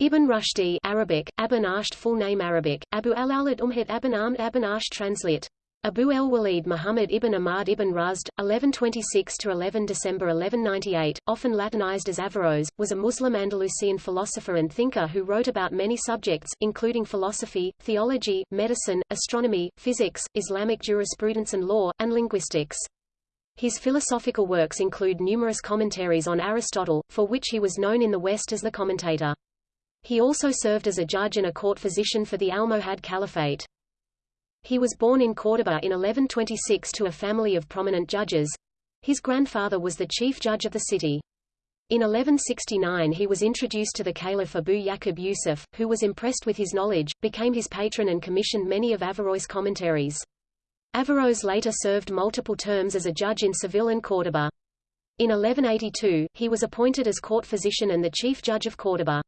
Ibn Rushdi Arabic, Abu Nasht full name Arabic, Abu al-Awlad Umhid Abu Amd Abu Nasht translate. Abu el-Walid Muhammad ibn Ahmad ibn Rusd, 1126–11 December 1198, often Latinized as Averroes, was a Muslim Andalusian philosopher and thinker who wrote about many subjects, including philosophy, theology, medicine, astronomy, physics, Islamic jurisprudence and law, and linguistics. His philosophical works include numerous commentaries on Aristotle, for which he was known in the West as the commentator. He also served as a judge and a court physician for the Almohad Caliphate. He was born in Córdoba in 1126 to a family of prominent judges. His grandfather was the chief judge of the city. In 1169 he was introduced to the Caliph Abu Yaqub Yusuf, who was impressed with his knowledge, became his patron and commissioned many of Averroes' commentaries. Averroes later served multiple terms as a judge in Seville and Córdoba. In 1182, he was appointed as court physician and the chief judge of Córdoba.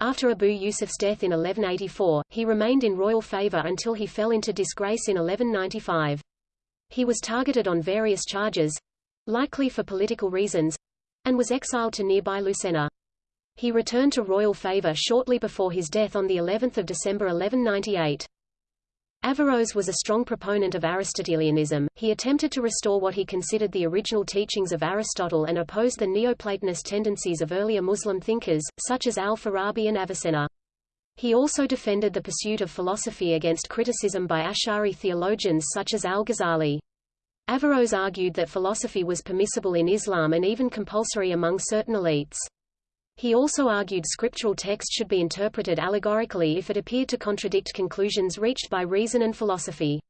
After Abu Yusuf's death in 1184, he remained in royal favor until he fell into disgrace in 1195. He was targeted on various charges, likely for political reasons, and was exiled to nearby Lucena. He returned to royal favor shortly before his death on the 11th of December 1198. Averroes was a strong proponent of Aristotelianism, he attempted to restore what he considered the original teachings of Aristotle and opposed the Neoplatonist tendencies of earlier Muslim thinkers, such as al-Farabi and Avicenna. He also defended the pursuit of philosophy against criticism by Ash'ari theologians such as al-Ghazali. Averroes argued that philosophy was permissible in Islam and even compulsory among certain elites. He also argued scriptural text should be interpreted allegorically if it appeared to contradict conclusions reached by reason and philosophy.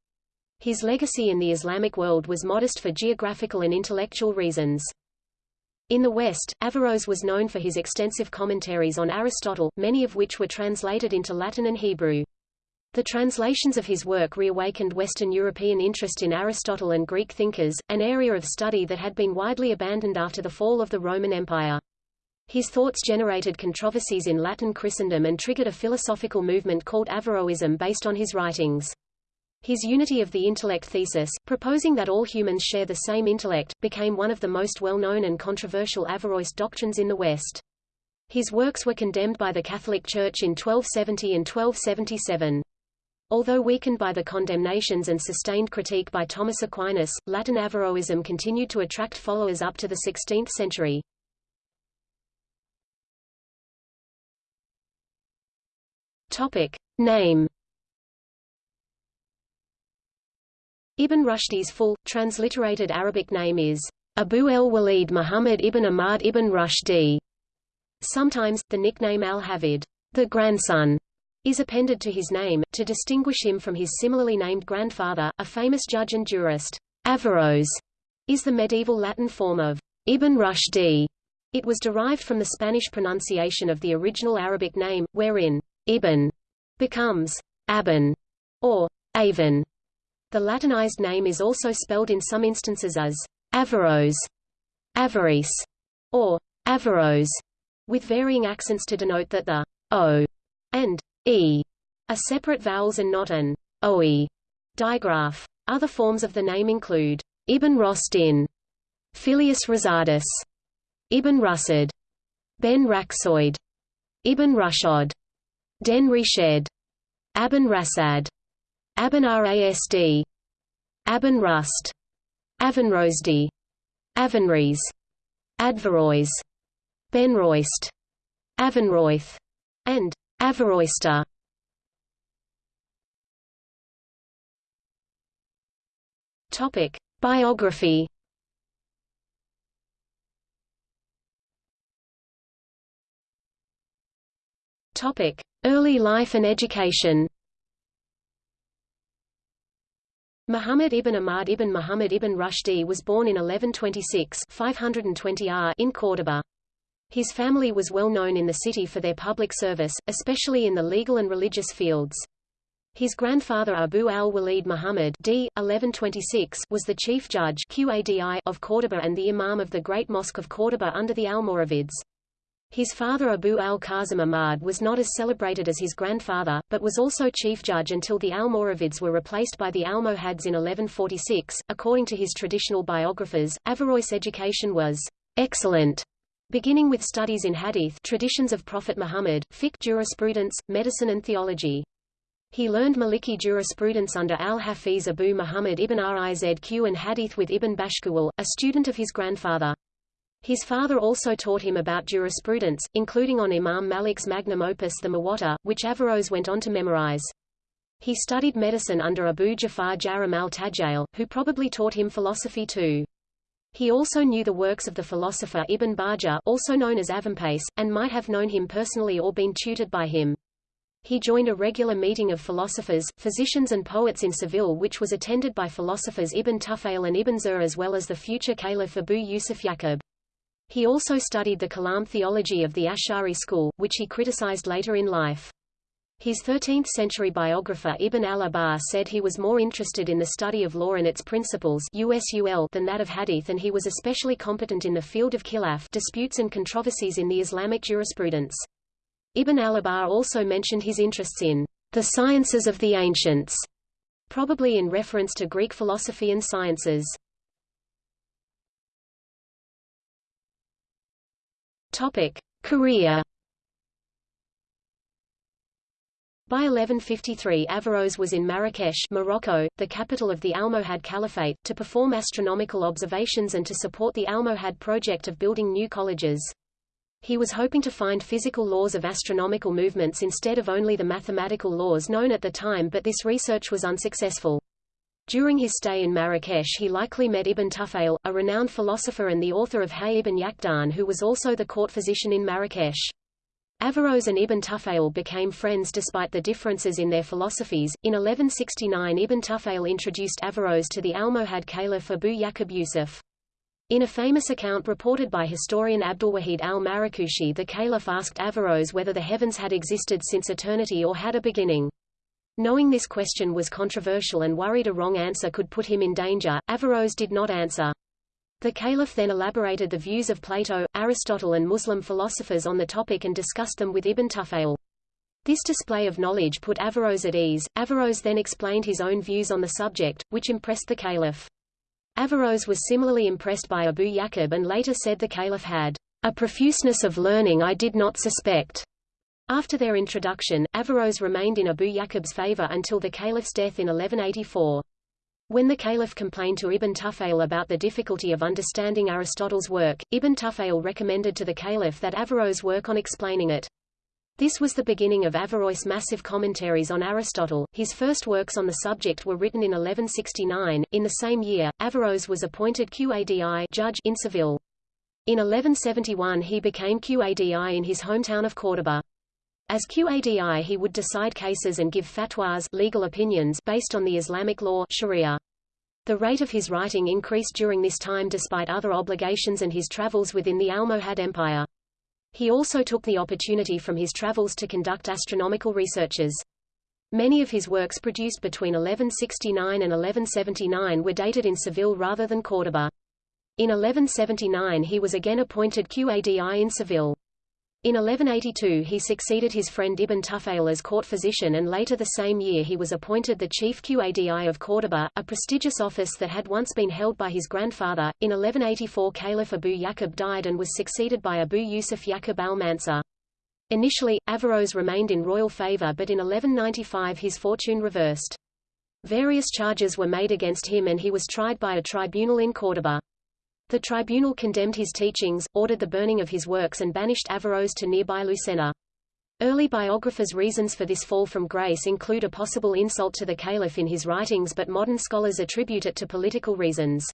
His legacy in the Islamic world was modest for geographical and intellectual reasons. In the West, Averroes was known for his extensive commentaries on Aristotle, many of which were translated into Latin and Hebrew. The translations of his work reawakened Western European interest in Aristotle and Greek thinkers, an area of study that had been widely abandoned after the fall of the Roman Empire. His thoughts generated controversies in Latin Christendom and triggered a philosophical movement called Averroism based on his writings. His unity of the intellect thesis, proposing that all humans share the same intellect, became one of the most well-known and controversial Averroist doctrines in the West. His works were condemned by the Catholic Church in 1270 and 1277. Although weakened by the condemnations and sustained critique by Thomas Aquinas, Latin Averroism continued to attract followers up to the 16th century. Topic. Name Ibn Rushdi's full, transliterated Arabic name is Abu el-Walid Muhammad ibn Ahmad ibn Rushdi. Sometimes, the nickname al-Hafid, the grandson, is appended to his name, to distinguish him from his similarly named grandfather, a famous judge and jurist. Averroes is the medieval Latin form of Ibn Rushdi. It was derived from the Spanish pronunciation of the original Arabic name, wherein Ibn becomes Aben or Aven. The Latinized name is also spelled in some instances as Averroes, Avaris, or Averroes, with varying accents to denote that the o and e are separate vowels and not an oe digraph. Other forms of the name include Ibn Rostin, Filius Rosadis, Ibn Rusad, Ben Raksoid, Ibn Rushod, Den Resched, Aben Rassad, Aben Rasd, Aben Rust, Adveroys, Benroist, Avenroyth, and Averroysta. Topic: Biography Topic: Early life and education. Muhammad ibn Ahmad ibn Muhammad ibn Rushdi was born in 1126 520 R in Córdoba. His family was well known in the city for their public service, especially in the legal and religious fields. His grandfather Abu al-Walid Muhammad d. 1126 was the chief judge Qadi of Córdoba and the imam of the Great Mosque of Córdoba under the Almoravids. His father Abu al-Qasim Ahmad was not as celebrated as his grandfather, but was also chief judge until the Almoravids were replaced by the Almohads in 1146. According to his traditional biographers, Averroes' education was excellent, beginning with studies in hadith traditions of Prophet Muhammad, fiqh jurisprudence, medicine and theology. He learned Maliki jurisprudence under al-Hafiz Abu Muhammad ibn Rizq and hadith with Ibn Bashkuwal, a student of his grandfather. His father also taught him about jurisprudence, including on Imam Malik's magnum opus the Muwatta, which Averroes went on to memorize. He studied medicine under Abu Jafar Jarim al-Tajjail, who probably taught him philosophy too. He also knew the works of the philosopher Ibn Bajjah also known as Avempace, and might have known him personally or been tutored by him. He joined a regular meeting of philosophers, physicians and poets in Seville which was attended by philosophers Ibn Tufail and Ibn Zuhr as well as the future caliph Abu Yusuf Yaqub. He also studied the Kalam theology of the Ash'ari school, which he criticized later in life. His 13th-century biographer Ibn al-Abbar said he was more interested in the study of law and its principles than that of hadith and he was especially competent in the field of khilaf disputes and controversies in the Islamic jurisprudence. Ibn al-Abbar also mentioned his interests in the sciences of the ancients, probably in reference to Greek philosophy and sciences. Topic: Career By 1153 Averroes was in Marrakesh Morocco, the capital of the Almohad Caliphate, to perform astronomical observations and to support the Almohad project of building new colleges. He was hoping to find physical laws of astronomical movements instead of only the mathematical laws known at the time but this research was unsuccessful. During his stay in Marrakesh he likely met Ibn Tufail, a renowned philosopher and the author of Hay ibn Yaqdan who was also the court physician in Marrakesh. Averroes and Ibn Tufail became friends despite the differences in their philosophies. In 1169 Ibn Tufail introduced Averroes to the Almohad Caliph Abu Yaqub Yusuf. In a famous account reported by historian Abdulwahid al-Marrakushi the caliph asked Averroes whether the heavens had existed since eternity or had a beginning. Knowing this question was controversial and worried a wrong answer could put him in danger, Averroes did not answer. The caliph then elaborated the views of Plato, Aristotle and Muslim philosophers on the topic and discussed them with Ibn Tufail. This display of knowledge put Averroes at ease. Averroes then explained his own views on the subject, which impressed the caliph. Averroes was similarly impressed by Abu Yaqub and later said the caliph had a profuseness of learning I did not suspect. After their introduction, Averroes remained in Abu Yaqub's favor until the caliph's death in 1184. When the caliph complained to Ibn Tufail about the difficulty of understanding Aristotle's work, Ibn Tufail recommended to the caliph that Averroes work on explaining it. This was the beginning of Averroes' massive commentaries on Aristotle. His first works on the subject were written in 1169. In the same year, Averroes was appointed Qadi judge in Seville. In 1171 he became Qadi in his hometown of Córdoba. As Qadi he would decide cases and give fatwas legal opinions based on the Islamic law Sharia. The rate of his writing increased during this time despite other obligations and his travels within the Almohad Empire. He also took the opportunity from his travels to conduct astronomical researches. Many of his works produced between 1169 and 1179 were dated in Seville rather than Córdoba. In 1179 he was again appointed Qadi in Seville. In 1182 he succeeded his friend Ibn Tufail as court physician and later the same year he was appointed the chief Qadi of Córdoba, a prestigious office that had once been held by his grandfather. In 1184 Caliph Abu Yaqub died and was succeeded by Abu Yusuf Yaqub al-Mansur. Initially, Averroes remained in royal favor but in 1195 his fortune reversed. Various charges were made against him and he was tried by a tribunal in Córdoba. The tribunal condemned his teachings, ordered the burning of his works and banished Averroes to nearby Lucena. Early biographers' reasons for this fall from grace include a possible insult to the caliph in his writings but modern scholars attribute it to political reasons.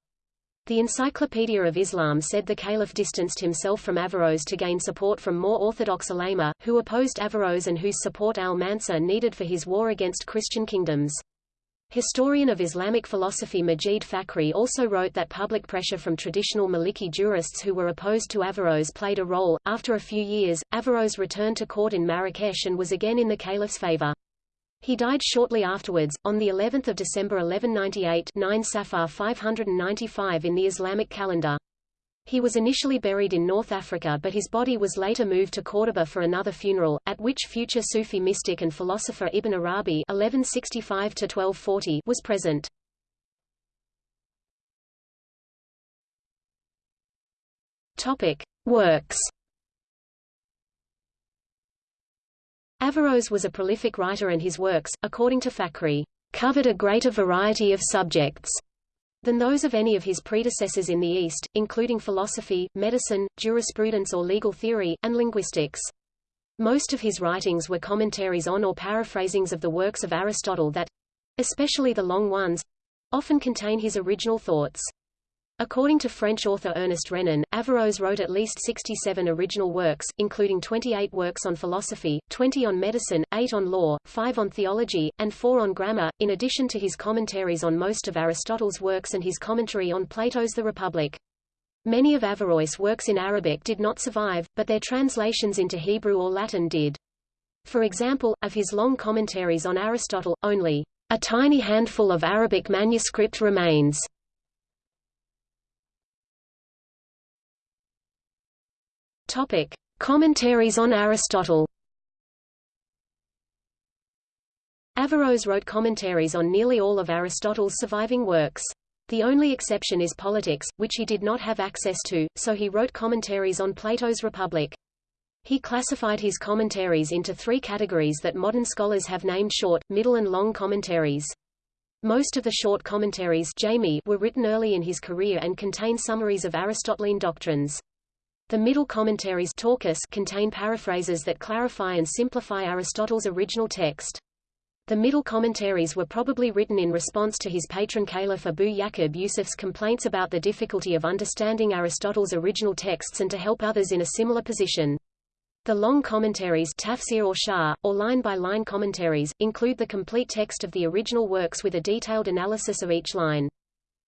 The Encyclopedia of Islam said the caliph distanced himself from Averroes to gain support from more orthodox ulema, who opposed Averroes and whose support al-Mansur needed for his war against Christian kingdoms. Historian of Islamic philosophy Majid Fakhri also wrote that public pressure from traditional Maliki jurists who were opposed to Averroes played a role. After a few years, Averroes returned to court in Marrakesh and was again in the caliph's favor. He died shortly afterwards, on the 11th of December 1198 9 Safar 595 in the Islamic calendar. He was initially buried in North Africa but his body was later moved to Córdoba for another funeral, at which future Sufi mystic and philosopher Ibn Arabi 1165 was present. Topic. Works Averroes was a prolific writer and his works, according to Fakhri, covered a greater variety of subjects than those of any of his predecessors in the East, including philosophy, medicine, jurisprudence or legal theory, and linguistics. Most of his writings were commentaries on or paraphrasings of the works of Aristotle that—especially the long ones—often contain his original thoughts. According to French author Ernest Renan, Averroes wrote at least 67 original works, including 28 works on philosophy, 20 on medicine, 8 on law, 5 on theology, and 4 on grammar, in addition to his commentaries on most of Aristotle's works and his commentary on Plato's The Republic. Many of Averroes' works in Arabic did not survive, but their translations into Hebrew or Latin did. For example, of his long commentaries on Aristotle, only a tiny handful of Arabic manuscript remains. Topic: Commentaries on Aristotle. Averroes wrote commentaries on nearly all of Aristotle's surviving works. The only exception is Politics, which he did not have access to, so he wrote commentaries on Plato's Republic. He classified his commentaries into three categories that modern scholars have named short, middle and long commentaries. Most of the short commentaries jami were written early in his career and contain summaries of Aristotelian doctrines. The middle commentaries talkhis contain paraphrases that clarify and simplify Aristotle's original text. The middle commentaries were probably written in response to his patron Caliph Abu Yaqub Yusuf's complaints about the difficulty of understanding Aristotle's original texts and to help others in a similar position. The long commentaries tafsir or sharh, or line-by-line -line commentaries, include the complete text of the original works with a detailed analysis of each line.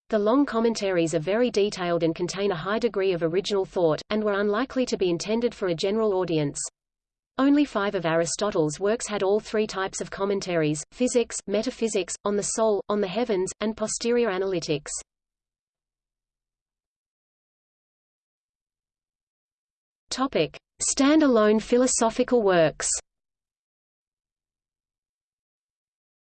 The long commentaries are very detailed and contain a high degree of original thought, and were unlikely to be intended for a general audience. Only five of Aristotle's works had all three types of commentaries, physics, metaphysics, on the soul, on the heavens, and posterior analytics. Topic. Stand-alone philosophical works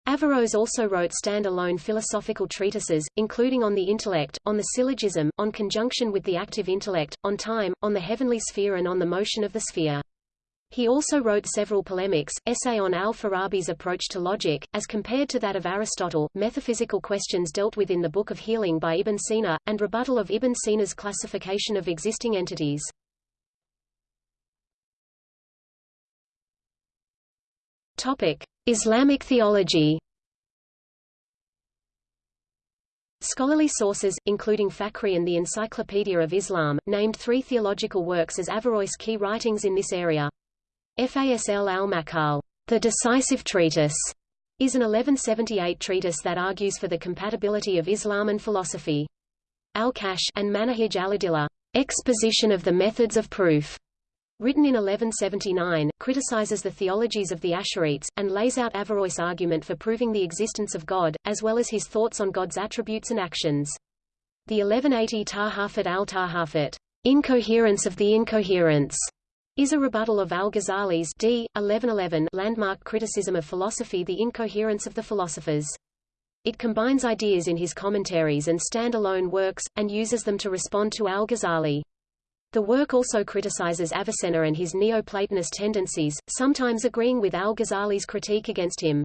Averroes also wrote stand-alone philosophical treatises, including on the intellect, on the syllogism, on conjunction with the active intellect, on time, on the heavenly sphere and on the motion of the sphere. He also wrote several polemics, essay on al-Farabi's approach to logic, as compared to that of Aristotle, metaphysical questions dealt with in the Book of Healing by Ibn Sina, and rebuttal of Ibn Sina's classification of existing entities. Islamic theology Scholarly sources, including Fakhri and the Encyclopedia of Islam, named three theological works as Averroes' key writings in this area. Fasl al-Maqal, the decisive treatise, is an 1178 treatise that argues for the compatibility of Islam and philosophy. Al-Kashf 'an Manahij al-Adillah, exposition of the methods of proof, written in 1179, criticizes the theologies of the Ash'arites, and lays out Averroes' argument for proving the existence of God, as well as his thoughts on God's attributes and actions. The 1180 Tahafut al-Tahafut, Incoherence of the Incoherence, is a rebuttal of al-Ghazali's d. 1111 landmark criticism of philosophy The Incoherence of the Philosophers. It combines ideas in his commentaries and stand-alone works, and uses them to respond to al-Ghazali. The work also criticizes Avicenna and his Neoplatonist tendencies, sometimes agreeing with al-Ghazali's critique against him.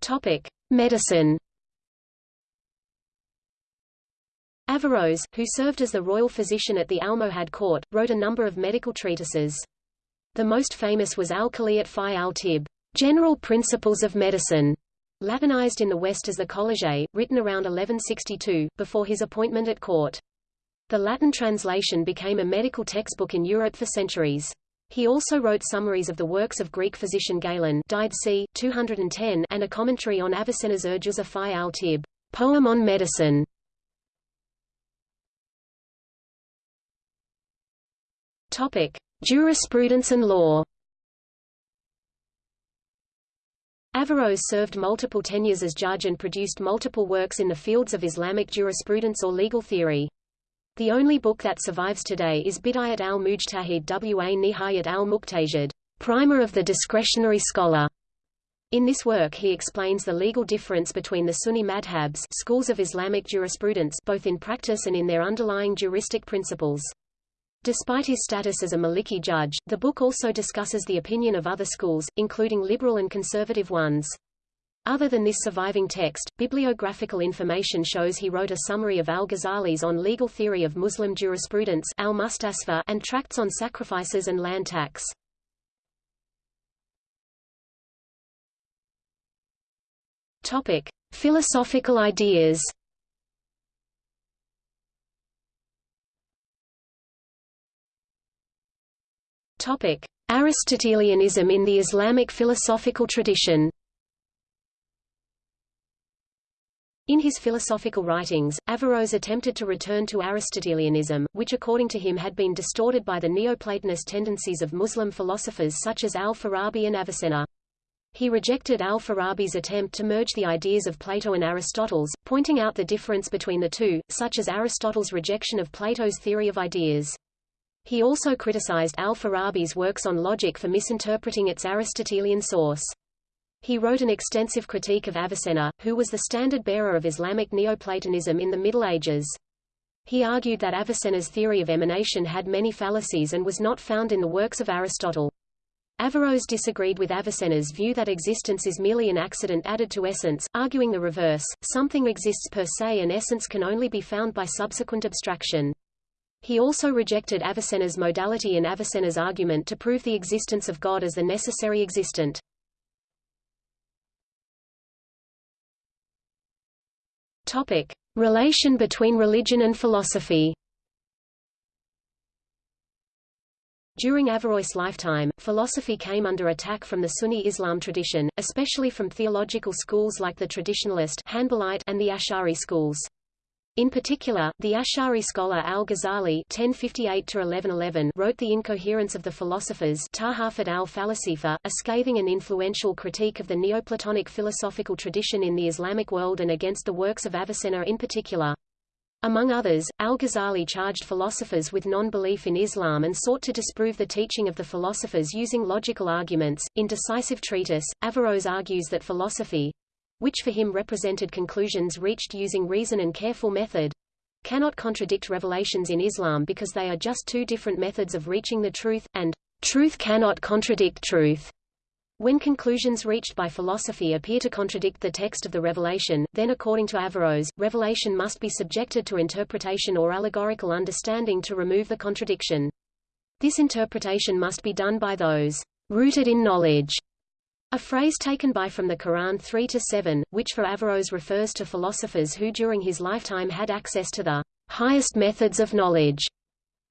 Topic: Medicine. Averroes, who served as the royal physician at the Almohad court, wrote a number of medical treatises. The most famous was Al-Kulliyat fi al-Tib, General Principles of Medicine, Latinized in the West as the Colliget, written around 1162, before his appointment at court. The Latin translation became a medical textbook in Europe for centuries. He also wrote summaries of the works of Greek physician Galen died c. 210 and a commentary on Avicenna's Urjuza fi al-Tib, poem on medicine. Topic: Jurisprudence and law. Averroes served multiple tenures as judge and produced multiple works in the fields of Islamic jurisprudence or legal theory. The only book that survives today is Bidayat al-Mujtahid wa Nihayat al-Muqtasid, Primer of the Discretionary Scholar, In this work he explains the legal difference between the Sunni madhabs schools of Islamic jurisprudence both in practice and in their underlying juristic principles. Despite his status as a Maliki judge, the book also discusses the opinion of other schools, including liberal and conservative ones. Other than this surviving text, bibliographical information shows he wrote a summary of al-Ghazali's on legal theory of Muslim jurisprudence al and tracts on sacrifices and land tax. Topic: Philosophical ideas. Topic: Aristotelianism in the Islamic philosophical tradition. In his philosophical writings, Averroes attempted to return to Aristotelianism, which according to him had been distorted by the Neoplatonist tendencies of Muslim philosophers such as al-Farabi and Avicenna. He rejected al-Farabi's attempt to merge the ideas of Plato and Aristotle's, pointing out the difference between the two, such as Aristotle's rejection of Plato's theory of ideas. He also criticized al-Farabi's works on logic for misinterpreting its Aristotelian source. He wrote an extensive critique of Avicenna, who was the standard-bearer of Islamic Neoplatonism in the Middle Ages. He argued that Avicenna's theory of emanation had many fallacies and was not found in the works of Aristotle. Averroes disagreed with Avicenna's view that existence is merely an accident added to essence, arguing the reverse, something exists per se and essence can only be found by subsequent abstraction. He also rejected Avicenna's modality and Avicenna's argument to prove the existence of God as the necessary existent. Topic. Relation between religion and philosophy During Averroes' lifetime, philosophy came under attack from the Sunni Islam tradition, especially from theological schools like the traditionalist and the Ash'ari schools. In particular, the Ash'ari scholar al-Ghazali wrote The Incoherence of the Philosophers al-Falasifa, a scathing and influential critique of the Neoplatonic philosophical tradition in the Islamic world and against the works of Avicenna in particular. Among others, al-Ghazali charged philosophers with non-belief in Islam and sought to disprove the teaching of the philosophers using logical arguments. In Decisive Treatise, Averroes argues that philosophy, which for him represented conclusions reached using reason and careful method, cannot contradict revelations in Islam because they are just two different methods of reaching the truth, and truth cannot contradict truth. When conclusions reached by philosophy appear to contradict the text of the revelation, then according to Averroes, revelation must be subjected to interpretation or allegorical understanding to remove the contradiction. This interpretation must be done by those rooted in knowledge, a phrase taken by from the Quran 3-7, which for Averroes refers to philosophers who during his lifetime had access to the highest methods of knowledge.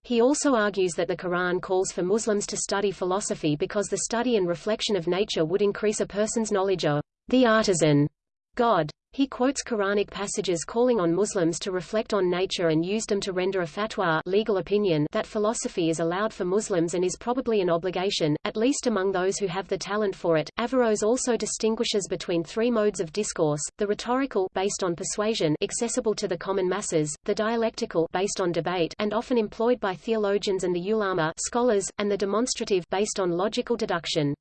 He also argues that the Quran calls for Muslims to study philosophy because the study and reflection of nature would increase a person's knowledge of the artisan God. He quotes Quranic passages calling on Muslims to reflect on nature and used them to render a fatwa legal opinion that philosophy is allowed for Muslims and is probably an obligation, at least among those who have the talent for it. Averroes also distinguishes between three modes of discourse, the rhetorical based on persuasion accessible to the common masses, the dialectical based on debate and often employed by theologians and the ulama scholars, and the demonstrative based on logical deduction.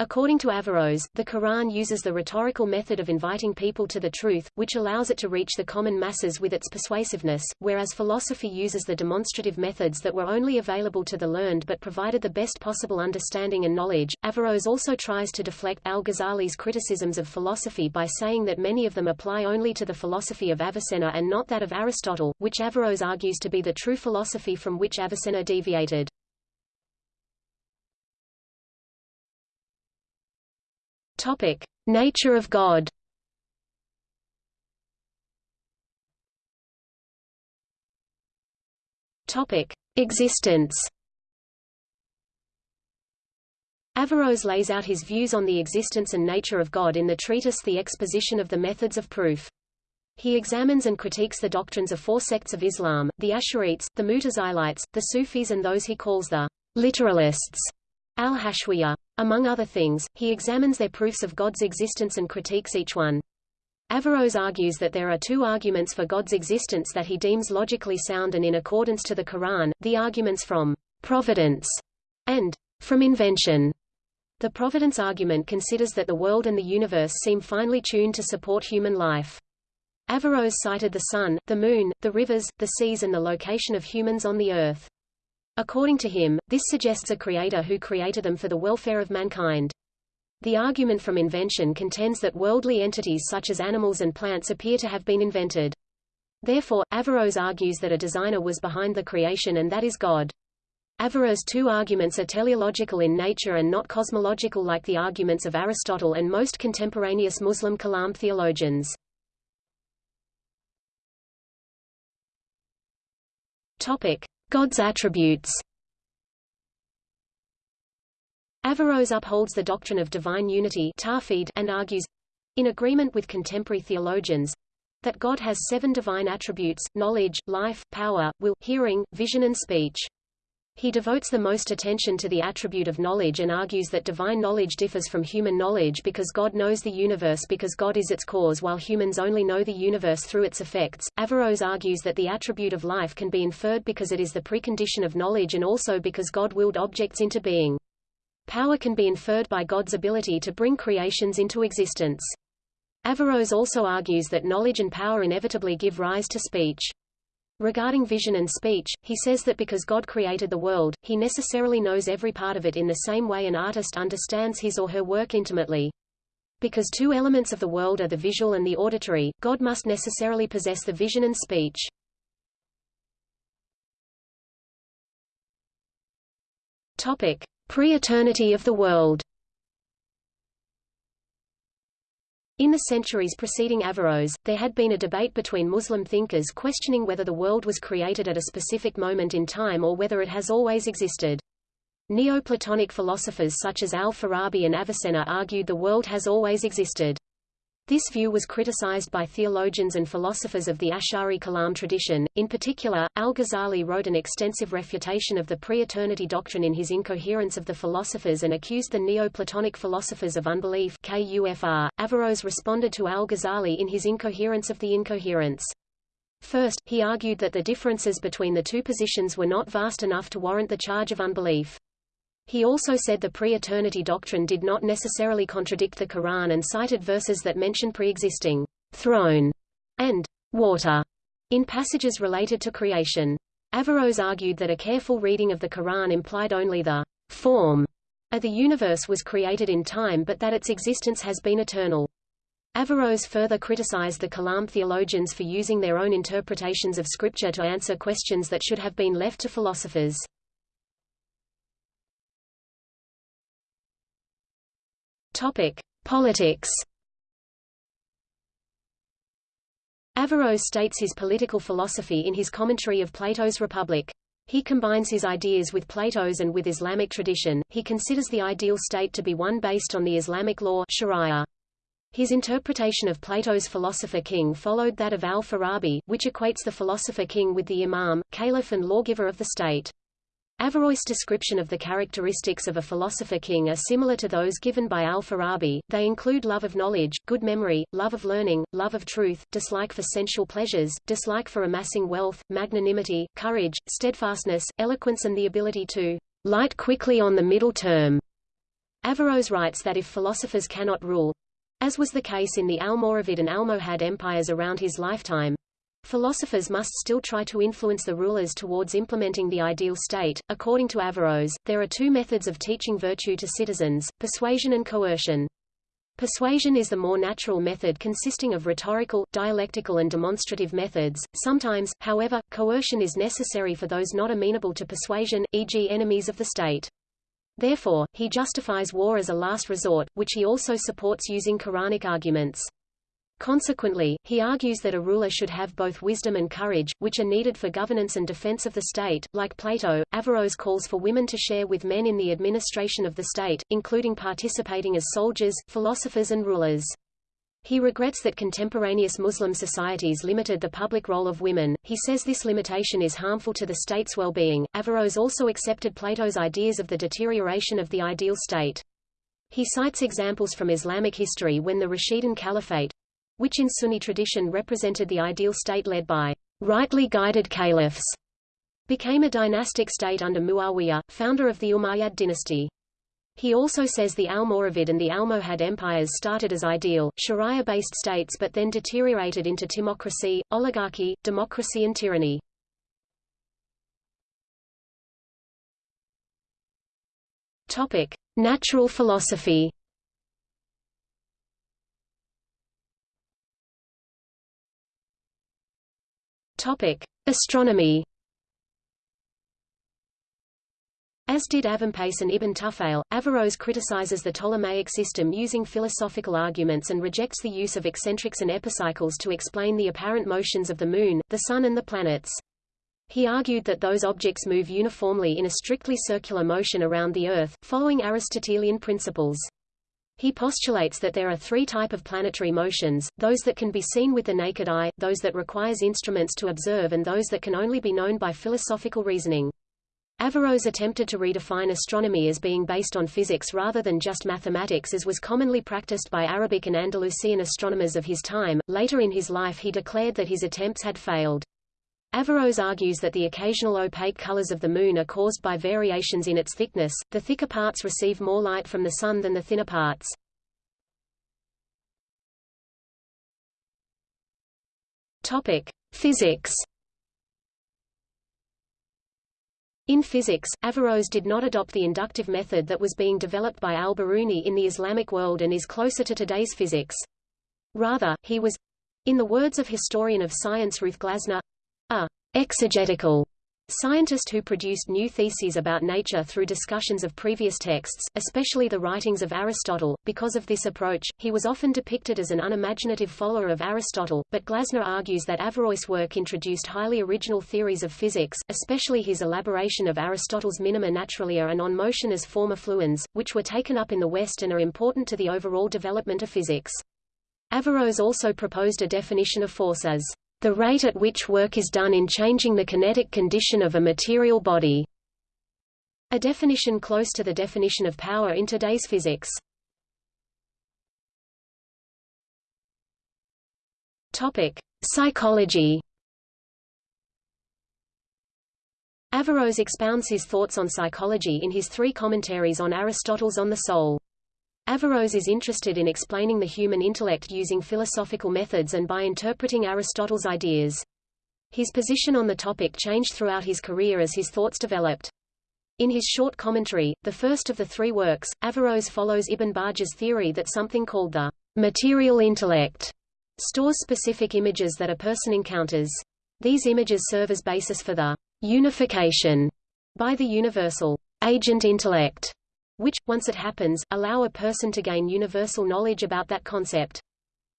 According to Averroes, the Quran uses the rhetorical method of inviting people to the truth, which allows it to reach the common masses with its persuasiveness, whereas philosophy uses the demonstrative methods that were only available to the learned but provided the best possible understanding and knowledge. Averroes also tries to deflect al-Ghazali's criticisms of philosophy by saying that many of them apply only to the philosophy of Avicenna and not that of Aristotle, which Averroes argues to be the true philosophy from which Avicenna deviated. Topic: Nature of God. Topic: Existence. Averroes lays out his views on the existence and nature of God in the treatise The Exposition of the Methods of Proof. He examines and critiques the doctrines of four sects of Islam, the Ash'arites, the Mutazilites, the Sufis and those he calls the literalists al-Hashwiyya. Among other things, he examines their proofs of God's existence and critiques each one. Averroes argues that there are two arguments for God's existence that he deems logically sound and in accordance to the Quran, the arguments from providence and from invention. The providence argument considers that the world and the universe seem finely tuned to support human life. Averroes cited the sun, the moon, the rivers, the seas and the location of humans on the earth. According to him, this suggests a creator who created them for the welfare of mankind. The argument from invention contends that worldly entities such as animals and plants appear to have been invented. Therefore, Averroes argues that a designer was behind the creation and that is God. Averroes' two arguments are teleological in nature and not cosmological like the arguments of Aristotle and most contemporaneous Muslim Kalam theologians. Topic. God's attributes Averroes upholds the doctrine of divine unity and argues, in agreement with contemporary theologians, that God has seven divine attributes, knowledge, life, power, will, hearing, vision and speech. He devotes the most attention to the attribute of knowledge and argues that divine knowledge differs from human knowledge because God knows the universe because God is its cause while humans only know the universe through its effects. Averroes argues that the attribute of life can be inferred because it is the precondition of knowledge and also because God willed objects into being. Power can be inferred by God's ability to bring creations into existence. Averroes also argues that knowledge and power inevitably give rise to speech. Regarding vision and speech, he says that because God created the world, he necessarily knows every part of it in the same way an artist understands his or her work intimately. Because two elements of the world are the visual and the auditory, God must necessarily possess the vision and speech. Topic: Pre-eternity of the world. In the centuries preceding Averroes, there had been a debate between Muslim thinkers questioning whether the world was created at a specific moment in time or whether it has always existed. Neoplatonic philosophers such as al-Farabi and Avicenna argued the world has always existed. This view was criticized by theologians and philosophers of the Ash'ari Kalam tradition. In particular, al-Ghazali wrote an extensive refutation of the pre-eternity doctrine in his Incoherence of the Philosophers and accused the Neoplatonic philosophers of unbelief KUFR. Averroes responded to al-Ghazali in his Incoherence of the Incoherence. First, he argued that the differences between the two positions were not vast enough to warrant the charge of unbelief. He also said the pre-eternity doctrine did not necessarily contradict the Quran and cited verses that mention pre-existing throne and water in passages related to creation. Averroes argued that a careful reading of the Quran implied only the form of the universe was created in time but that its existence has been eternal. Averroes further criticized the Kalam theologians for using their own interpretations of scripture to answer questions that should have been left to philosophers. Topic: Politics. Averroes states his political philosophy in his commentary of Plato's Republic. He combines his ideas with Plato's and with Islamic tradition. He considers the ideal state to be one based on the Islamic law Sharia. His interpretation of Plato's philosopher-king followed that of al-Farabi, which equates the philosopher-king with the imam, caliph and lawgiver of the state. Averroes' description of the characteristics of a philosopher-king are similar to those given by al-Farabi, they include love of knowledge, good memory, love of learning, love of truth, dislike for sensual pleasures, dislike for amassing wealth, magnanimity, courage, steadfastness, eloquence and the ability to light quickly on the middle term. Averroes writes that if philosophers cannot rule, as was the case in the Almoravid and Almohad empires around his lifetime, Philosophers must still try to influence the rulers towards implementing the ideal state. According to Averroes, there are two methods of teaching virtue to citizens, persuasion and coercion. Persuasion is the more natural method consisting of rhetorical, dialectical and demonstrative methods. Sometimes, however, coercion is necessary for those not amenable to persuasion, e.g. enemies of the state. Therefore, he justifies war as a last resort, which he also supports using Quranic arguments. Consequently, he argues that a ruler should have both wisdom and courage, which are needed for governance and defense of the state. Like Plato, Averroes calls for women to share with men in the administration of the state, including participating as soldiers, philosophers and rulers. He regrets that contemporaneous Muslim societies limited the public role of women. He says this limitation is harmful to the state's well-being. Averroes also accepted Plato's ideas of the deterioration of the ideal state. He cites examples from Islamic history when the Rashidun Caliphate, which in Sunni tradition represented the ideal state led by rightly guided caliphs, became a dynastic state under Muawiyah, founder of the Umayyad dynasty. He also says the Almoravid and the Almohad empires started as ideal, Sharia-based states but then deteriorated into timocracy, oligarchy, democracy and tyranny. Topic: Natural philosophy. Topic: Astronomy. As did Avempace and Ibn Tufayl, Averroes criticizes the Ptolemaic system using philosophical arguments and rejects the use of eccentrics and epicycles to explain the apparent motions of the Moon, the Sun and the planets. He argued that those objects move uniformly in a strictly circular motion around the Earth, following Aristotelian principles. He postulates that there are three type of planetary motions, those that can be seen with the naked eye, those that requires instruments to observe and those that can only be known by philosophical reasoning. Averroes attempted to redefine astronomy as being based on physics rather than just mathematics as was commonly practiced by Arabic and Andalusian astronomers of his time. Later in his life he declared that his attempts had failed. Averroes argues that the occasional opaque colors of the Moon are caused by variations in its thickness, the thicker parts receive more light from the Sun than the thinner parts. Physics In physics, Averroes did not adopt the inductive method that was being developed by al-Biruni in the Islamic world and is closer to today's physics. Rather, he was, in the words of historian of science Ruth Glasner, a exegetical Scientist who produced new theses about nature through discussions of previous texts, especially the writings of Aristotle. Because of this approach, he was often depicted as an unimaginative follower of Aristotle, but Glasner argues that Averroes' work introduced highly original theories of physics, especially his elaboration of Aristotle's minima naturalia and on motion as forma fluens, which were taken up in the West and are important to the overall development of physics. Averroes also proposed a definition of force as the rate at which work is done in changing the kinetic condition of a material body. A definition close to the definition of power in today's physics. Topic: Psychology. Averroes expounds his thoughts on psychology in his three commentaries on Aristotle's On the Soul. Averroes is interested in explaining the human intellect using philosophical methods and by interpreting Aristotle's ideas. His position on the topic changed throughout his career as his thoughts developed. In his short commentary, the first of the three works, Averroes follows Ibn Bajjah's theory that something called the material intellect stores specific images that a person encounters. These images serve as basis for the unification by the universal agent intellect which, once it happens, allow a person to gain universal knowledge about that concept.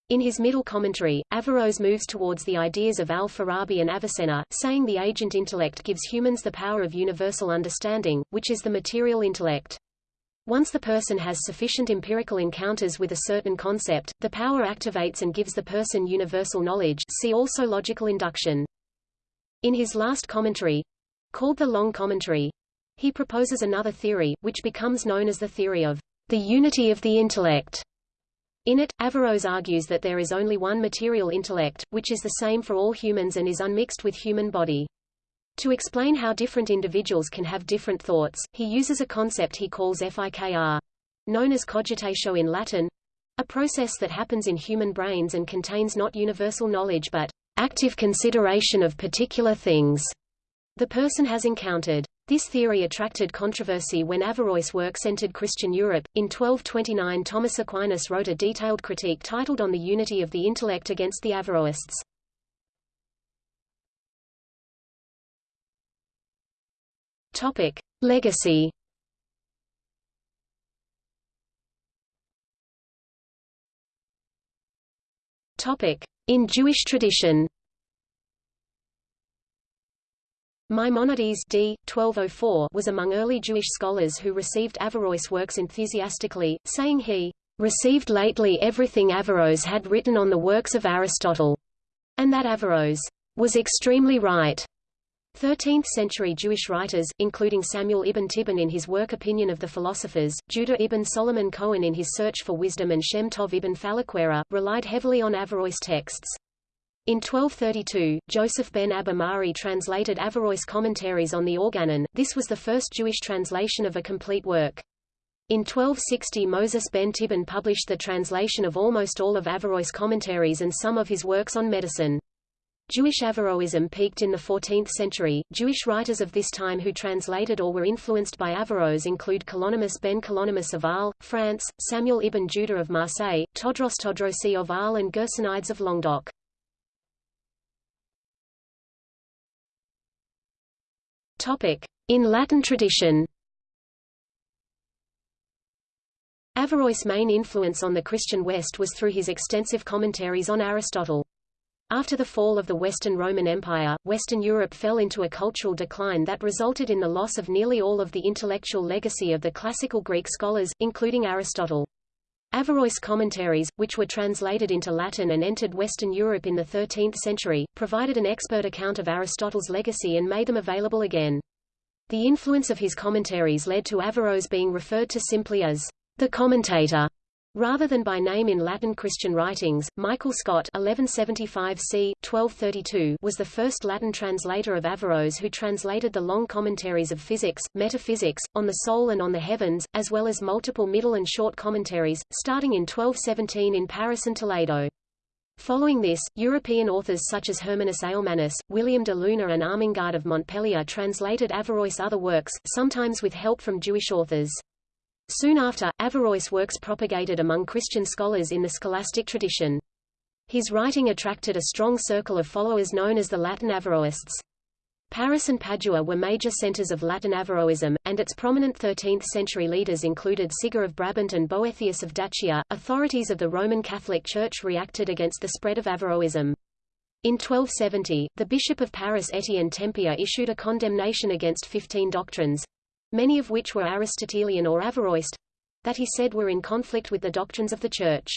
In his middle commentary, Averroes moves towards the ideas of al-Farabi and Avicenna, saying the agent intellect gives humans the power of universal understanding, which is the material intellect. Once the person has sufficient empirical encounters with a certain concept, the power activates and gives the person universal knowledge see also logical induction. In his last commentary, called the Long Commentary, he proposes another theory, which becomes known as the theory of the unity of the intellect. In it, Averroes argues that there is only one material intellect, which is the same for all humans and is unmixed with human body. To explain how different individuals can have different thoughts, he uses a concept he calls fikr, known as cogitatio in Latin, a process that happens in human brains and contains not universal knowledge but active consideration of particular things the person has encountered. This theory attracted controversy when Averroes' works entered Christian Europe. In 1229 Thomas Aquinas wrote a detailed critique titled On the Unity of the Intellect against the Averroists. Topic. Legacy Topic. In Jewish tradition Maimonides d. 1204 was among early Jewish scholars who received Averroes' works enthusiastically, saying he received lately everything Averroes had written on the works of Aristotle, and that Averroes was extremely right. 13th-century Jewish writers, including Samuel ibn Tibbon in his work Opinion of the Philosophers, Judah ibn Solomon Cohen in his Search for Wisdom and Shem Tov ibn Falaquera, relied heavily on Averroes' texts. In 1232, Joseph ben Abba Mari translated Averroes' commentaries on the Organon. This was the first Jewish translation of a complete work. In 1260 Moses ben Tibbon published the translation of almost all of Averroes' commentaries and some of his works on medicine. Jewish Averroism peaked in the 14th century. Jewish writers of this time who translated or were influenced by Averroes include Kalonymus ben Kalonymus of Arles, France, Samuel ibn Judah of Marseille, Todros Todrosi of Arles and Gersonides of Languedoc. In Latin tradition. Averroes' main influence on the Christian West was through his extensive commentaries on Aristotle. After the fall of the Western Roman Empire, Western Europe fell into a cultural decline that resulted in the loss of nearly all of the intellectual legacy of the classical Greek scholars, including Aristotle. Averroes' commentaries, which were translated into Latin and entered Western Europe in the 13th century, provided an expert account of Aristotle's legacy and made them available again. The influence of his commentaries led to Averroes being referred to simply as the commentator, rather than by name in Latin Christian writings. Michael Scot (1175 c. 1232) was the first Latin translator of Averroes who translated the long commentaries of physics, metaphysics, on the soul and on the heavens, as well as multiple middle and short commentaries, starting in 1217 in Paris and Toledo. Following this, European authors such as Hermannus Alemannus, William de Luna and Armengaud of Montpellier translated Averroes' other works, sometimes with help from Jewish authors. Soon after, Averroes' works propagated among Christian scholars in the scholastic tradition. His writing attracted a strong circle of followers known as the Latin Averroists. Paris and Padua were major centers of Latin Averroism, and its prominent 13th-century leaders included Siger of Brabant and Boethius of Dacia. Authorities of the Roman Catholic Church reacted against the spread of Averroism. In 1270, the Bishop of Paris Étienne Tempier issued a condemnation against fifteen doctrines, many of which were Aristotelian or Averroist, that he said were in conflict with the doctrines of the Church.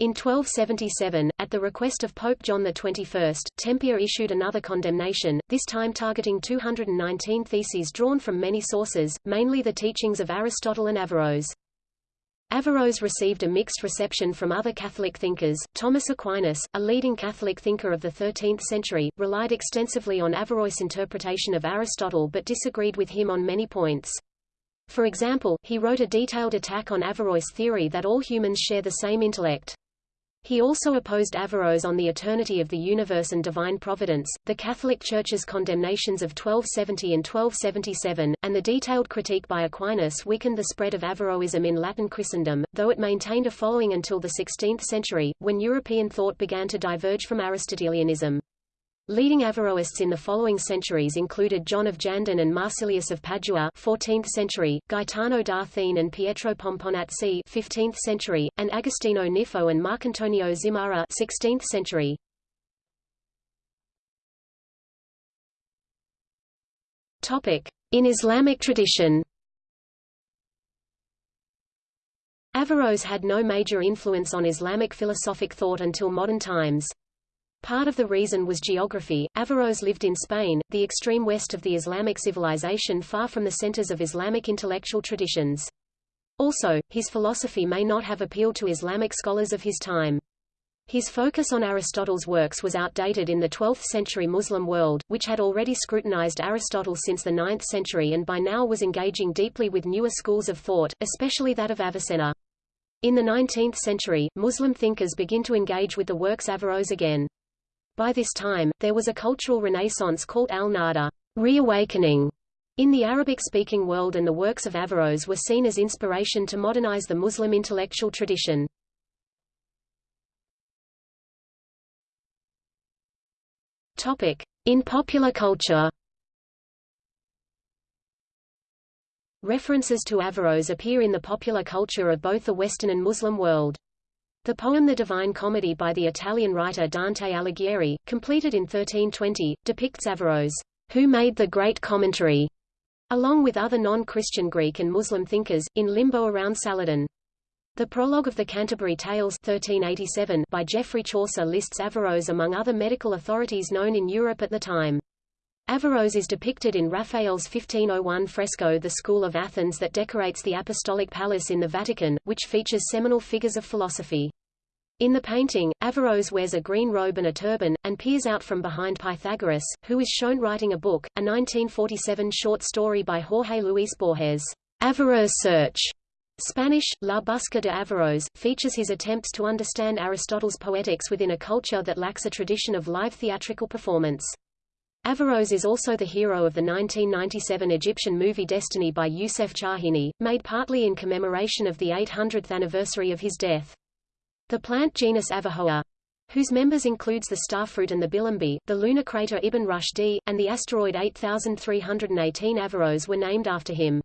In 1277, at the request of Pope John XXI, Tempier issued another condemnation, this time targeting 219 theses drawn from many sources, mainly the teachings of Aristotle and Averroes. Averroes received a mixed reception from other Catholic thinkers. Thomas Aquinas, a leading Catholic thinker of the 13th century, relied extensively on Averroes' interpretation of Aristotle but disagreed with him on many points. For example, he wrote a detailed attack on Averroes' theory that all humans share the same intellect. He also opposed Averroes on the eternity of the universe and divine providence, the Catholic Church's condemnations of 1270 and 1277, and the detailed critique by Aquinas weakened the spread of Averroism in Latin Christendom, though it maintained a following until the 16th century, when European thought began to diverge from Aristotelianism. Leading Averroists in the following centuries included John of Jandun and Marsilius of Padua 14th century, Gaetano da Thiene and Pietro Pomponazzi 15th century, and Agostino Nifo and Marcantonio Zimara 16th century. In Islamic tradition. Averroes had no major influence on Islamic philosophic thought until modern times. Part of the reason was geography. Averroes lived in Spain, the extreme west of the Islamic civilization far from the centers of Islamic intellectual traditions. Also, his philosophy may not have appealed to Islamic scholars of his time. His focus on Aristotle's works was outdated in the 12th-century Muslim world, which had already scrutinized Aristotle since the 9th century and by now was engaging deeply with newer schools of thought, especially that of Avicenna. In the 19th century, Muslim thinkers begin to engage with the works Averroes again. By this time, there was a cultural renaissance called al-Nahda reawakening, in the Arabic-speaking world and the works of Averroes were seen as inspiration to modernize the Muslim intellectual tradition. In popular culture References to Averroes appear in the popular culture of both the Western and Muslim world. The poem The Divine Comedy by the Italian writer Dante Alighieri, completed in 1320, depicts Averroes, who made the great commentary, along with other non-Christian Greek and Muslim thinkers, in limbo around Saladin. The prologue of the Canterbury Tales 1387 by Geoffrey Chaucer lists Averroes among other medical authorities known in Europe at the time. Averroes is depicted in Raphael's 1501 fresco The School of Athens that decorates the Apostolic Palace in the Vatican, which features seminal figures of philosophy. In the painting, Averroes wears a green robe and a turban, and peers out from behind Pythagoras, who is shown writing a book, a 1947 short story by Jorge Luis Borges, Averroes Search, Spanish, La Busca de Averroes, features his attempts to understand Aristotle's poetics within a culture that lacks a tradition of live theatrical performance. Averroes is also the hero of the 1997 Egyptian movie Destiny by Youssef Chahine, made partly in commemoration of the 800th anniversary of his death. The plant genus Averrhoa, whose members includes the starfruit and the bilimbi, the lunar crater Ibn Rushd, and the asteroid 8318 Averroes were named after him.